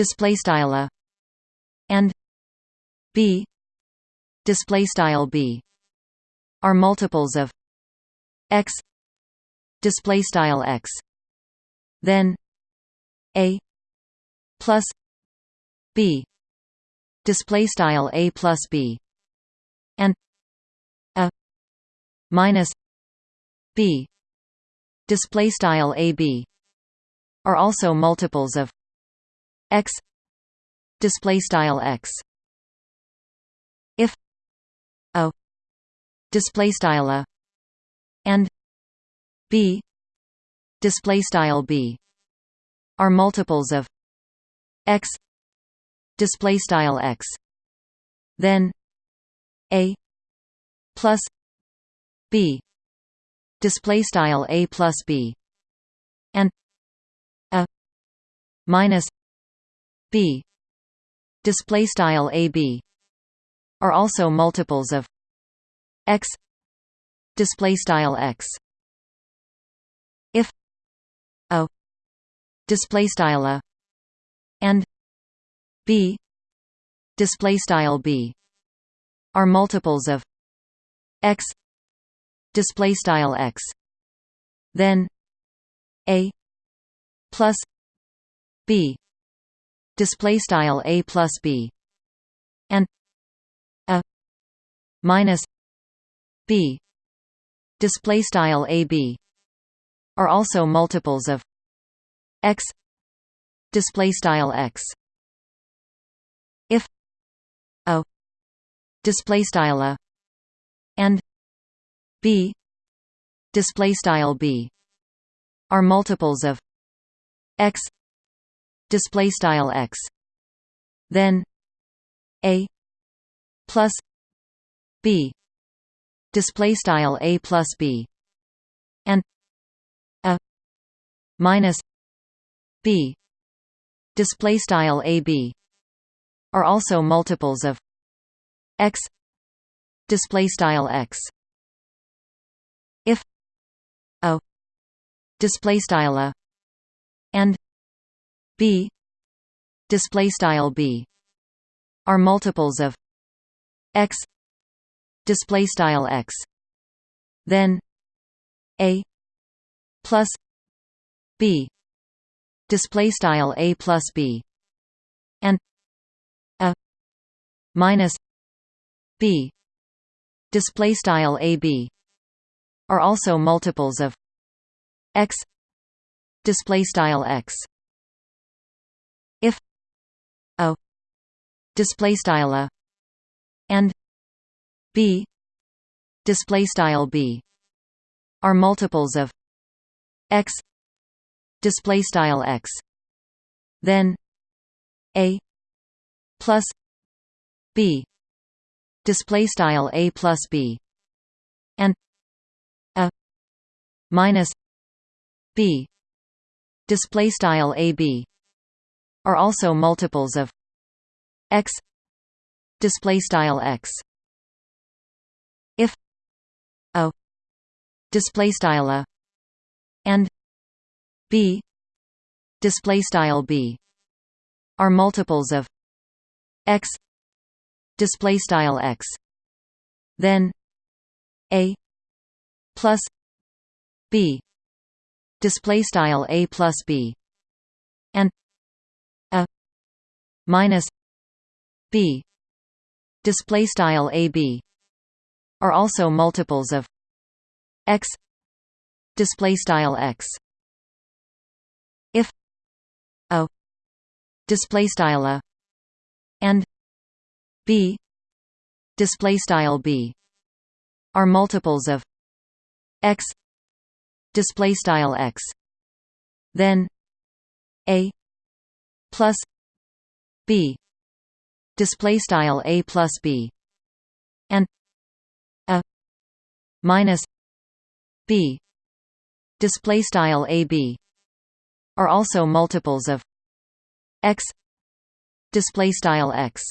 display style a and b display style b are multiples of x display style x. Then a plus b display style a plus b and a minus b display style a b are also multiples of x display style x. If a display style a and b display style b are multiples of x display style x then a plus b display style a plus b and a minus b. Display style a b are also multiples of x. Display style x. If a display style a. And b. Display style b are multiples of x. Display style x. Then a plus b display style a plus b. And a minus b display style ab are also multiples of x display style x. If a display style a and b display style b are multiples of x display style x. Then a plus b display style a plus b. And a minus b display style a b are also multiples of x display style x. If a display style a and b. Display style b. Are multiples of x. Display style x. Then a plus b. Display style a plus b. And a minus b. Display style ab are also multiples of x. Display style x display style a and b display style b are multiples of x display style x. Then a plus b display style a plus b and a minus b display style ab are also multiples of x display style x. If a display style a and b display style b are multiples of x display style x then a plus b display style a plus b and a minus b. Display style ab are also multiples of x. Display style x. If a display style a. And b. Display style b are multiples of x. Display style x. Then a plus b display style a plus b. And a minus b display style ab are also multiples of x display style x